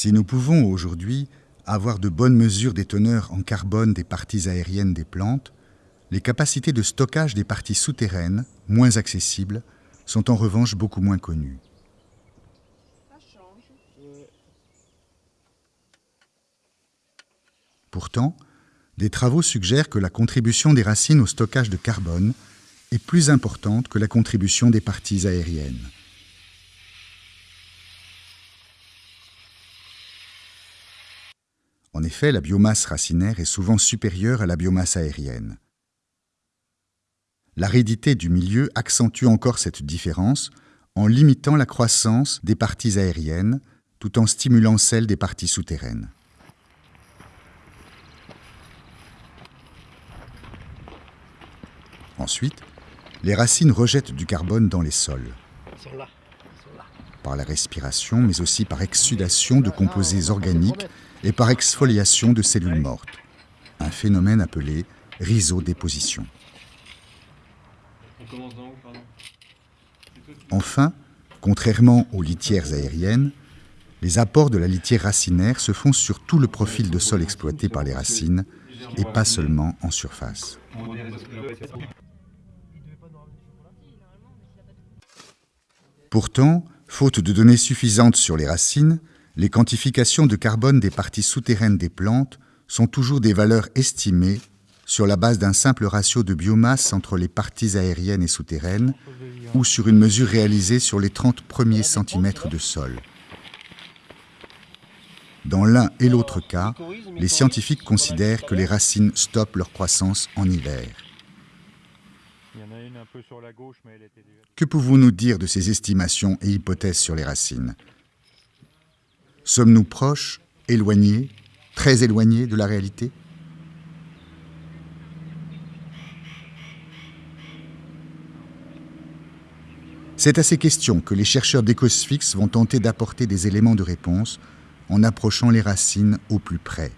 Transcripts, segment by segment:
Si nous pouvons aujourd'hui avoir de bonnes mesures des teneurs en carbone des parties aériennes des plantes, les capacités de stockage des parties souterraines, moins accessibles, sont en revanche beaucoup moins connues. Pourtant, des travaux suggèrent que la contribution des racines au stockage de carbone est plus importante que la contribution des parties aériennes. En effet, la biomasse racinaire est souvent supérieure à la biomasse aérienne. L'aridité du milieu accentue encore cette différence en limitant la croissance des parties aériennes tout en stimulant celle des parties souterraines. Ensuite, les racines rejettent du carbone dans les sols. Par la respiration, mais aussi par exsudation de composés organiques et par exfoliation de cellules mortes. Un phénomène appelé rhizodéposition. Enfin, contrairement aux litières aériennes, les apports de la litière racinaire se font sur tout le profil de sol exploité par les racines et pas seulement en surface. Pourtant, faute de données suffisantes sur les racines, les quantifications de carbone des parties souterraines des plantes sont toujours des valeurs estimées sur la base d'un simple ratio de biomasse entre les parties aériennes et souterraines ou sur une mesure réalisée sur les 30 premiers centimètres de sol. Dans l'un et l'autre cas, les scientifiques considèrent que les racines stoppent leur croissance en hiver. Que pouvons-nous dire de ces estimations et hypothèses sur les racines? Sommes-nous proches, éloignés, très éloignés de la réalité? C'est à ces questions que les chercheurs d'Ecosfix vont tenter d'apporter des éléments de réponse en approchant les racines au plus près.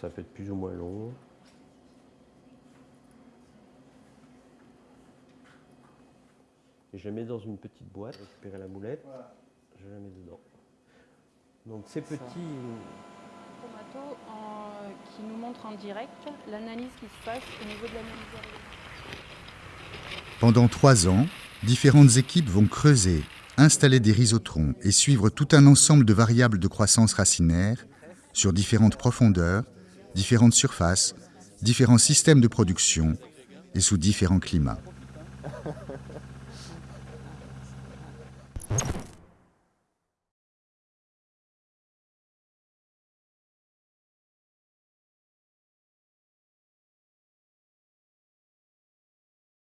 Ça peut être plus ou moins long. Et je le mets dans une petite boîte, récupérer la moulette, je la mets dedans. Donc c'est petit. Chromato qui nous montre en direct l'analyse qui se passe au niveau de l'analyse Pendant trois ans, différentes équipes vont creuser, installer des rhizotrons et suivre tout un ensemble de variables de croissance racinaire sur différentes profondeurs différentes surfaces, différents systèmes de production et sous différents climats.